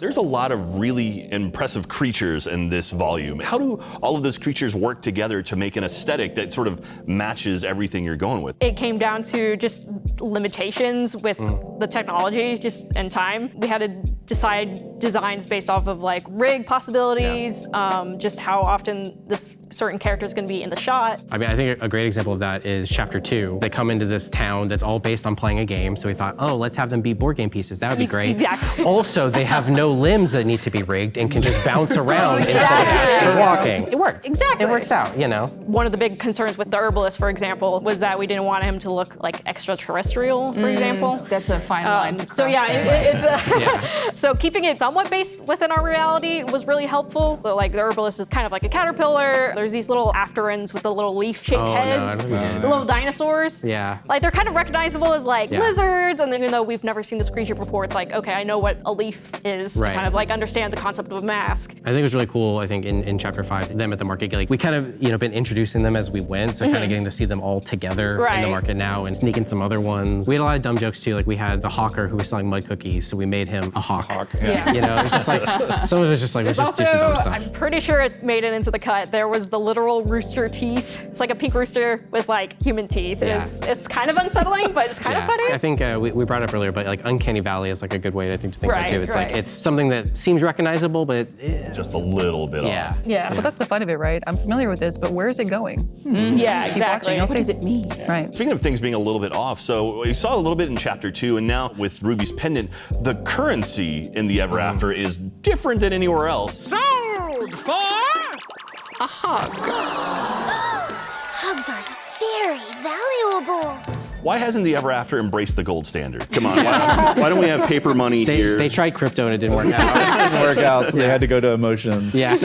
There's a lot of really impressive creatures in this volume. How do all of those creatures work together to make an aesthetic that sort of matches everything you're going with? It came down to just limitations with mm. the technology just and time. We had to decide designs based off of like rig possibilities, um, just how often this certain character is going to be in the shot. I mean, I think a great example of that is chapter two. They come into this town that's all based on playing a game. So we thought, oh, let's have them be board game pieces. That would be great. Exactly. Also, they have no limbs that need to be rigged and can just bounce around instead of actually walking. It worked. Exactly. It works out, you know. One of the big concerns with the herbalist, for example, was that we didn't want him to look like extraterrestrial, for example. That's a fine line. Um, so yeah, it, it's a Yeah. so keeping it somewhat based within our reality was really helpful. So like the herbalist is kind of like a caterpillar. There's these little afterends with the little leaf-shaped Oh, heads, don't know. the little dinosaurs. Yeah. Like they're kind of recognizable as like Yeah. lizards, and then even though we've never seen this creature before, it's like okay, I know what a leaf is. Right. Kind of like understand the concept of a mask. I think it was really cool, I think, in, in chapter five, them at the market, like, we kind of, you know, been introducing them as we went, so kind of mm-hmm. getting to see them all together in the market now and sneaking some other ones. We had a lot of dumb jokes too, like we had the hawker who was selling mud cookies, so we made him a hawk. Yeah. You know, it's just like, some of it's just like, let's just also, do some dumb stuff. I'm pretty sure it made it into the cut. There was the literal rooster teeth. It's like a pink rooster with like human teeth. Yeah. It's it's kind of unsettling, but it's kind Yeah. of funny. I think uh, we, we brought it up earlier, but like Uncanny Valley is like a good way, I think, to think about it Right, too. It's right. like, it's something that seems recognizable, but eh, Just a little bit yeah. off. yeah. Yeah, but that's the fun of it, right? I'm familiar with this, but where is it going? yeah, Keep exactly. watching. What does it mean? Right. Speaking of things being a little bit off, so we saw a little bit in chapter two, and now with Ruby's pendant, the currency in the Ever mm-hmm. After is different than anywhere else. Sold for a hug. Hugs are very valuable. Why hasn't the Ever After embraced the gold standard? Come on, why, why don't we have paper money They, here? they tried crypto and it didn't work out. didn't work out, so they had to go to emotions. yeah.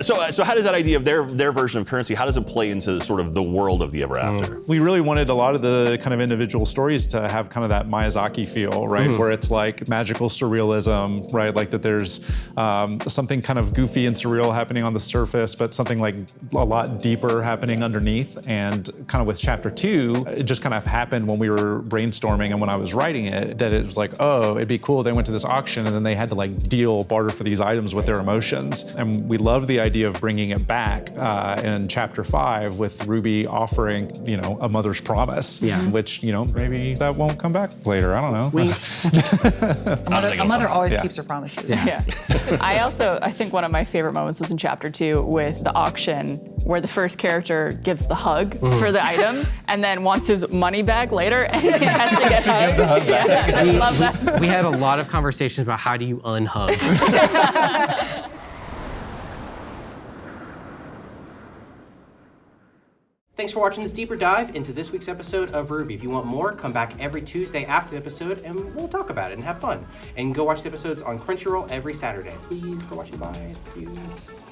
so, so how does that idea of their their version of currency? How does it play into sort of the world of the Ever After? We really wanted a lot of the kind of individual stories to have kind of that Miyazaki feel, right? Where it's like magical surrealism, right? Like that there's um, something kind of goofy and surreal happening on the surface, but something like a lot deeper happening underneath. And kind of with chapter two, it just kind of happened when we were brainstorming and when I was writing it, that it was like, oh, it'd be cool. They went to this auction and then they had to like deal, barter for these items with their emotions. And we love the idea of bringing it back uh, in chapter five with Ruby offering, you know, a mother's promise. Yeah. Which, you know, maybe that won't come back later. I don't know. We, A mother, a mother always Yeah. keeps her promises. Yeah. I also, I think one of my favorite moments was in chapter two with the auction where the first character gives the hug for the item and then wants his money back later and he has to get hugged. Yeah, I love that. we had a lot of conversations about how do you unhug. Thanks for watching this deeper dive into this week's episode of RWBY. If you want more, come back every Tuesday after the episode and we'll talk about it and have fun. And go watch the episodes on Crunchyroll every Saturday. Please go watch it. Bye. Thank you.